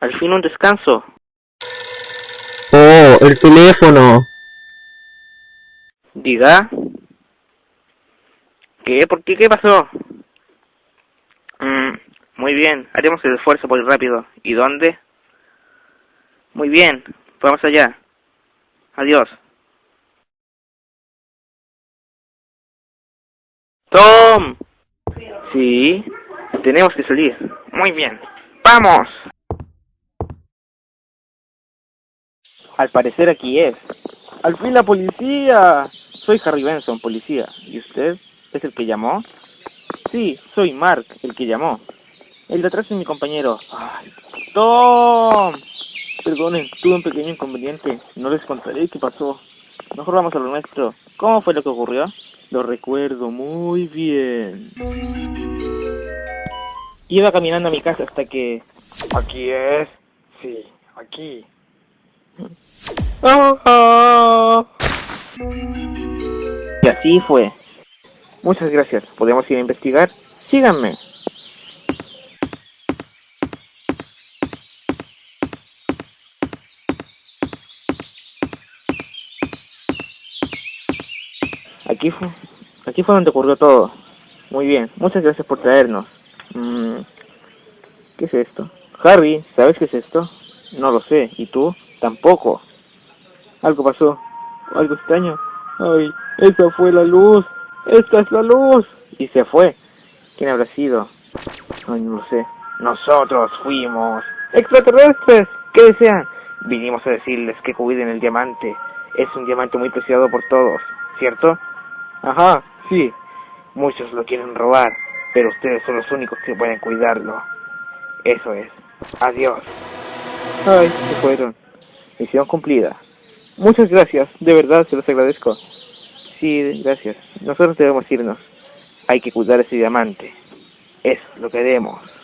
Al fin un descanso. Oh, el teléfono. Diga. ¿Qué? ¿Por qué? ¿Qué pasó? Mm, muy bien, haremos el esfuerzo por ir rápido. ¿Y dónde? Muy bien, vamos allá. Adiós. ¡Tom! Sí, tenemos que salir. Muy bien. ¡Vamos! Al parecer aquí es. ¡Al fin la policía! Soy Harry Benson, policía. ¿Y usted? ¿Es el que llamó? Sí, soy Mark, el que llamó. El de atrás es mi compañero. ¡Ay! ¡Tom! Perdonen, tuve un pequeño inconveniente. No les contaré qué pasó. Mejor vamos a lo nuestro. ¿Cómo fue lo que ocurrió? Lo recuerdo muy bien. Iba caminando a mi casa hasta que... Aquí es. Sí, aquí. Y así fue. Muchas gracias. ¿Podemos ir a investigar? Síganme. Aquí fue, aquí fue donde ocurrió todo. Muy bien, muchas gracias por traernos. Mm, ¿Qué es esto? Harry, ¿sabes qué es esto? No lo sé. ¿Y tú? Tampoco. Algo pasó. Algo extraño. Ay, esa fue la luz. Esta es la luz. Y se fue. ¿Quién habrá sido? Ay, no sé. Nosotros fuimos. ¡Extraterrestres! ¿Qué desean? Vinimos a decirles que cuiden el diamante. Es un diamante muy preciado por todos, ¿cierto? Ajá, sí. Muchos lo quieren robar, pero ustedes son los únicos que pueden cuidarlo. Eso es. Adiós. Ay, se fueron. Misión cumplida. Muchas gracias, de verdad se los agradezco. Sí, gracias. Nosotros debemos irnos. Hay que cuidar ese diamante. Es lo que debemos.